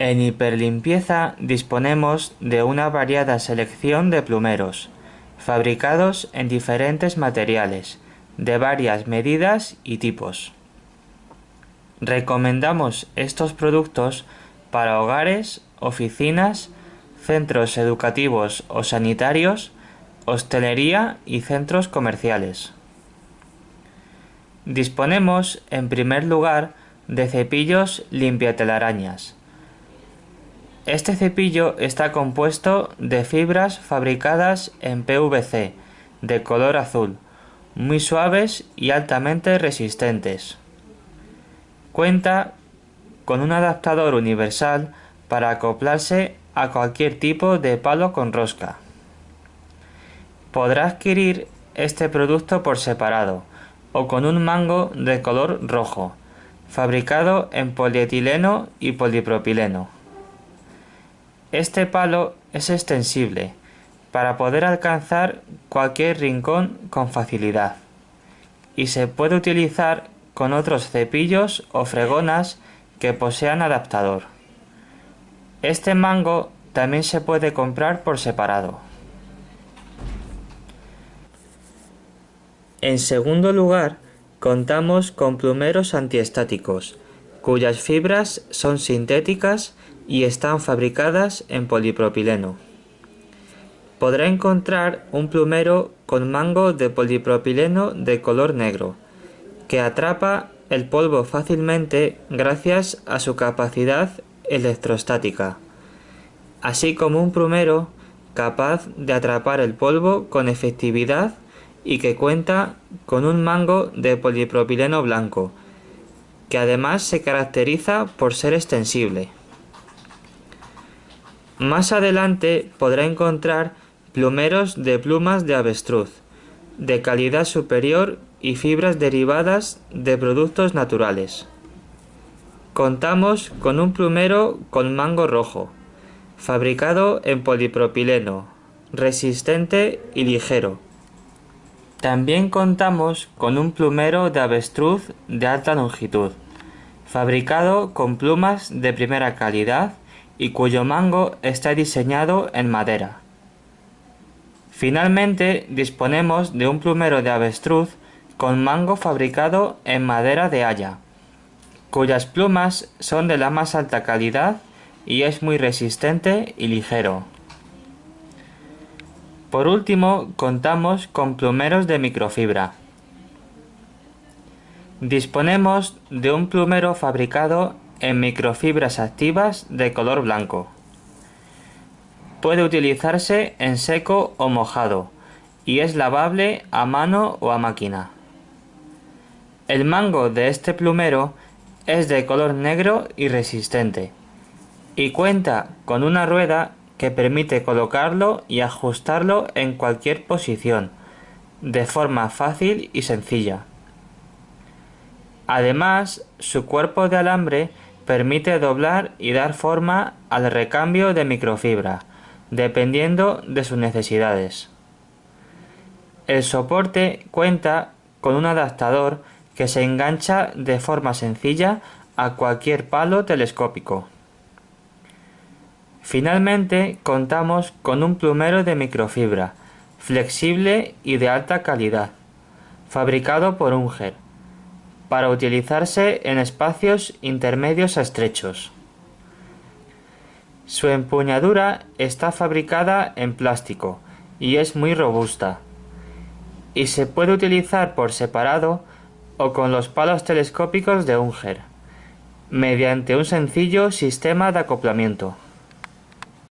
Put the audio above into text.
En hiperlimpieza disponemos de una variada selección de plumeros, fabricados en diferentes materiales, de varias medidas y tipos. Recomendamos estos productos para hogares, oficinas, centros educativos o sanitarios, hostelería y centros comerciales. Disponemos, en primer lugar, de cepillos limpiatelarañas. Este cepillo está compuesto de fibras fabricadas en PVC de color azul, muy suaves y altamente resistentes. Cuenta con un adaptador universal para acoplarse a cualquier tipo de palo con rosca. Podrá adquirir este producto por separado o con un mango de color rojo, fabricado en polietileno y polipropileno. Este palo es extensible para poder alcanzar cualquier rincón con facilidad y se puede utilizar con otros cepillos o fregonas que posean adaptador. Este mango también se puede comprar por separado. En segundo lugar, contamos con plumeros antiestáticos, cuyas fibras son sintéticas y están fabricadas en polipropileno. Podrá encontrar un plumero con mango de polipropileno de color negro, que atrapa el polvo fácilmente gracias a su capacidad electrostática, así como un plumero capaz de atrapar el polvo con efectividad y que cuenta con un mango de polipropileno blanco, que además se caracteriza por ser extensible. Más adelante podrá encontrar plumeros de plumas de avestruz, de calidad superior y fibras derivadas de productos naturales. Contamos con un plumero con mango rojo, fabricado en polipropileno, resistente y ligero. También contamos con un plumero de avestruz de alta longitud, fabricado con plumas de primera calidad y cuyo mango está diseñado en madera. Finalmente disponemos de un plumero de avestruz con mango fabricado en madera de haya, cuyas plumas son de la más alta calidad y es muy resistente y ligero. Por último, contamos con plumeros de microfibra. Disponemos de un plumero fabricado en microfibras activas de color blanco. Puede utilizarse en seco o mojado y es lavable a mano o a máquina. El mango de este plumero es de color negro y resistente y cuenta con una rueda que permite colocarlo y ajustarlo en cualquier posición, de forma fácil y sencilla. Además, su cuerpo de alambre permite doblar y dar forma al recambio de microfibra, dependiendo de sus necesidades. El soporte cuenta con un adaptador que se engancha de forma sencilla a cualquier palo telescópico. Finalmente contamos con un plumero de microfibra, flexible y de alta calidad, fabricado por Unger, para utilizarse en espacios intermedios a estrechos. Su empuñadura está fabricada en plástico y es muy robusta, y se puede utilizar por separado o con los palos telescópicos de Unger, mediante un sencillo sistema de acoplamiento.